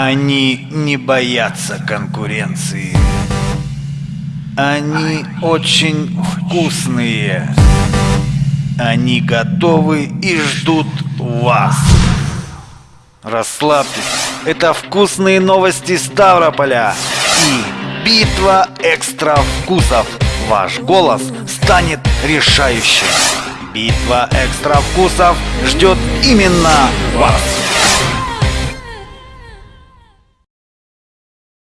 Они не боятся конкуренции. Они очень вкусные. Они готовы и ждут вас. Расслабьтесь, это вкусные новости Ставрополя и битва экстра вкусов. Ваш голос станет решающим. Битва экстра вкусов ждет именно вас.